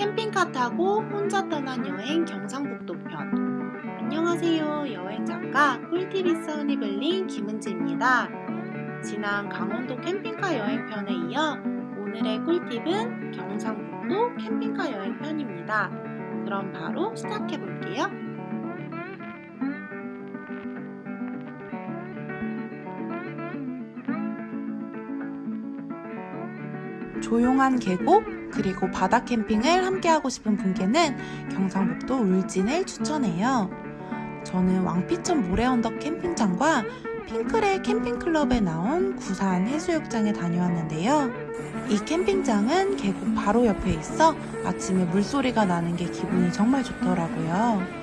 캠핑카 타고 혼자 떠난 여행 경상북도 편. 안녕하세요. 여행 작가 꿀팁이 써니블링 김은지입니다. 지난 강원도 캠핑카 여행 편에 이어 오늘의 꿀팁은 경상북도 캠핑카 여행 편입니다. 그럼 바로 시작해 볼게요 조용한 계곡 그리고 바다 캠핑을 함께 하고 싶은 분께는 경상북도 울진을 추천해요. 저는 왕피천 모래언덕 캠핑장과 핑크레 캠핑클럽에 나온 구산 해수욕장에 다녀왔는데요. 이 캠핑장은 계곡 바로 옆에 있어 아침에 물소리가 나는 게 기분이 정말 좋더라고요.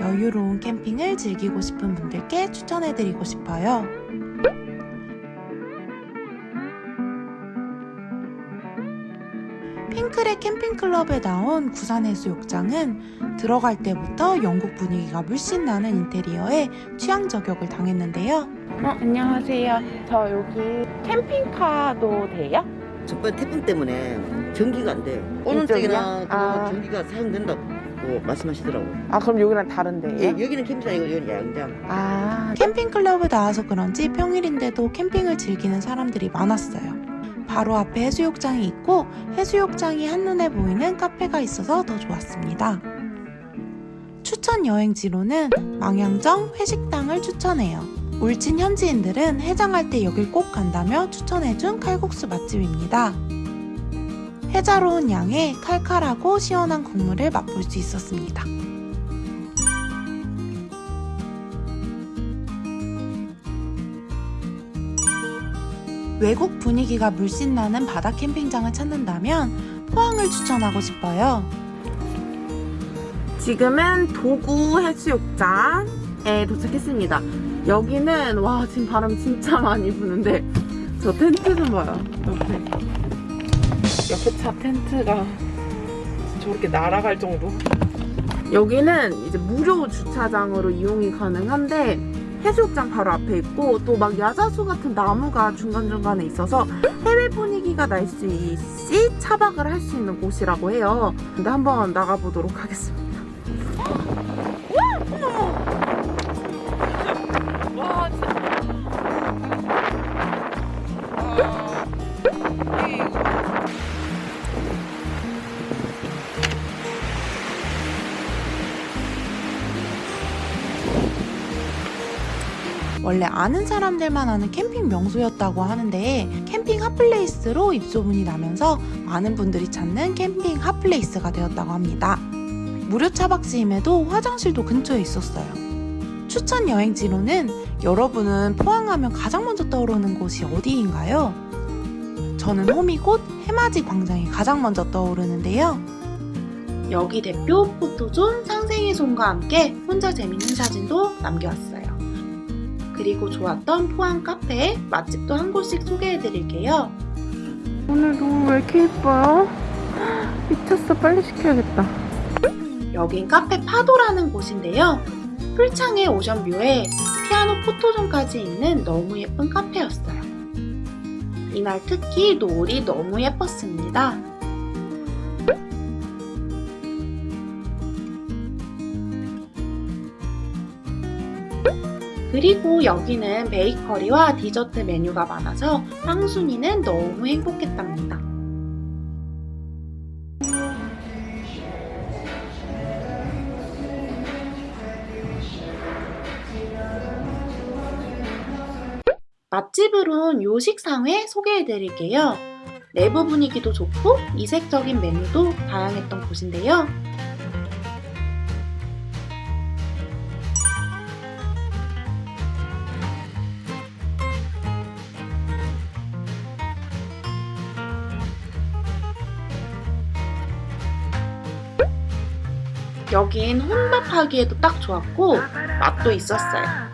여유로운 캠핑을 즐기고 싶은 분들께 추천해드리고 싶어요. 핑크레 캠핑클럽에 나온 구산해수욕장은 들어갈 때부터 영국 분위기가 물씬 나는 인테리어에 취향 저격을 당했는데요. 어, 안녕하세요. 저 여기 캠핑카도 돼요? 저번 태풍 때문에 전기가 안 돼요. 오는? 쪽이나 아. 전기가 사용된다고 말씀하시더라고요. 아, 그럼 여기는 다른데요? 예, 여기는 캠핑장 이고 여기는 야영장. 아, 캠핑 클럽에 나와서 그런지 평일인데도 캠핑을 즐기는 사람들이 많았어요. 바로 앞에 해수욕장이 있고 해수욕장이 한눈에 보이는 카페가 있어서 더 좋았습니다. 추천 여행지로는 망향정 회식당을 추천해요. 울진 현지인들은 해장할 때 여길 꼭 간다며 추천해준 칼국수 맛집입니다. 해자로운 양에 칼칼하고 시원한 국물을 맛볼 수 있었습니다. 외국 분위기가 물씬 나는 바다 캠핑장을 찾는다면 포항을 추천하고 싶어요. 지금은 도구 해수욕장에 도착했습니다. 여기는 와 지금 바람 진짜 많이 부는데 저 텐트 좀 봐요. 옆에 옆에 차 텐트가 저렇게 날아갈 정도. 여기는 이제 무료 주차장으로 이용이 가능한데 해수욕장 바로 앞에 있고 또 막 야자수 같은 나무가 중간중간에 있어서 해외 분위기가 날 수 있이 차박을 할 수 있는 곳이라고 해요. 근데 한번 나가보도록 하겠습니다. 원래 아는 사람들만 아는 캠핑 명소였다고 하는데 캠핑 핫플레이스로 입소문이 나면서 많은 분들이 찾는 캠핑 핫플레이스가 되었다고 합니다. 무료 차박지임에도 화장실도 근처에 있었어요. 추천 여행지로는 여러분은 포항하면 가장 먼저 떠오르는 곳이 어디인가요? 저는 호미곶 해맞이 광장이 가장 먼저 떠오르는데요. 여기 대표 포토존 상생의 손과 함께 혼자 재밌는 사진도 남겨왔어요. 그리고 좋았던 포항 카페 맛집도 한 곳씩 소개해드릴게요. 오늘 너무 왜 이렇게 예뻐요? 미쳤어 빨리 시켜야겠다. 여긴 카페 파도라는 곳인데요. 풀창의 오션뷰에 피아노 포토존까지 있는 너무 예쁜 카페였어요. 이날 특히 노을이 너무 예뻤습니다. 그리고 여기는 베이커리와 디저트 메뉴가 많아서 황순이는 너무 행복했답니다. 맛집으론 요식상회 소개해드릴게요. 내부 분위기도 좋고 이색적인 메뉴도 다양했던 곳인데요. 여긴 혼밥하기에도 딱 좋았고 맛도 있었어요.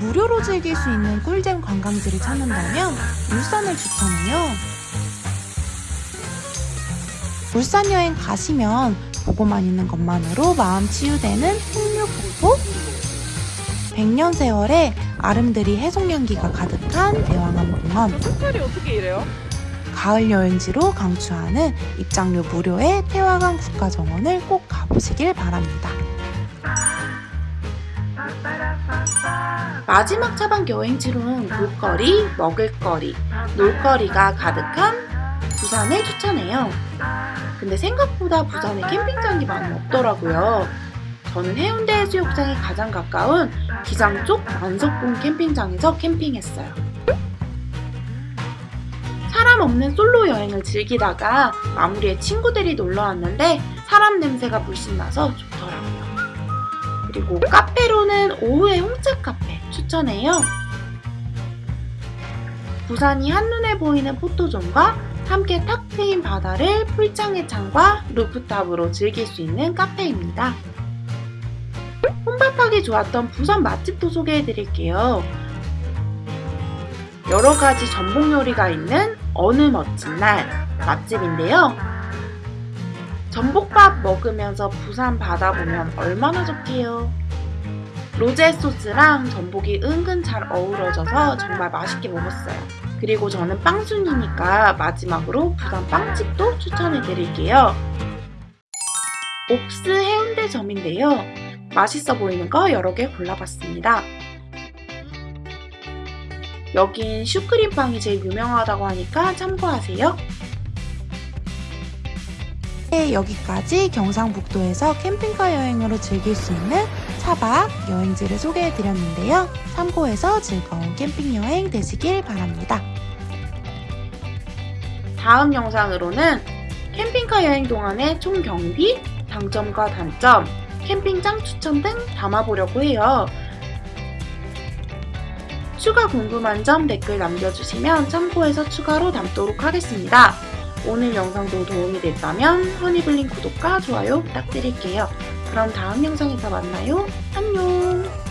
무료로 즐길 수 있는 꿀잼 관광지를 찾는다면 울산을 추천해요. 울산 여행 가시면 보고만 있는 것만으로 마음 치유되는 풍류폭포 백년 세월의 아름드리 해송향기가 가득한 대왕암 공원. 색깔이 어떻게 이래요? 가을 여행지로 강추하는 입장료 무료의 태화강 국가정원을 꼭 가보시길 바랍니다. 마지막 차박 여행지로는 볼거리, 먹을거리, 놀거리가 가득한 부산을 추천해요. 근데 생각보다 부산에 캠핑장이 많이 없더라고요. 저는 해운대 해수욕장에 가장 가까운 기장 쪽 만석봉 캠핑장에서 캠핑했어요. 사람 없는 솔로 여행을 즐기다가 마무리에 친구들이 놀러 왔는데 사람 냄새가 물씬 나서 좋더라고요. 그리고 카페로는 오후에 홍차 카페 추천해요. 부산이 한눈에 보이는 포토존과 함께 탁 트인 바다를 풀장의 창과 루프탑으로 즐길 수 있는 카페입니다. 혼밥하기 좋았던 부산 맛집도 소개해 드릴게요. 여러 가지 전복 요리가 있는 어느 멋진 날 맛집인데요. 전복밥 먹으면서 부산 바다 보면 얼마나 좋게요. 로제 소스랑 전복이 은근 잘 어우러져서 정말 맛있게 먹었어요. 그리고 저는 빵순이니까 마지막으로 부산 빵집도 추천해 드릴게요. 옵스 해운대점인데요. 맛있어 보이는 거 여러 개 골라봤습니다. 여긴 슈크림빵이 제일 유명하다고 하니까 참고하세요. 네, 여기까지 경상북도에서 캠핑카 여행으로 즐길 수 있는 차박 여행지를 소개해 드렸는데요. 참고해서 즐거운 캠핑 여행 되시길 바랍니다. 다음 영상으로는 캠핑카 여행 동안의 총 경비, 장점과 단점, 캠핑장 추천 등 담아보려고 해요. 추가 궁금한 점 댓글 남겨주시면 참고해서 추가로 담도록 하겠습니다. 오늘 영상도 도움이 됐다면 허니블링 구독과 좋아요 부탁드릴게요. 그럼 다음 영상에서 만나요. 안녕!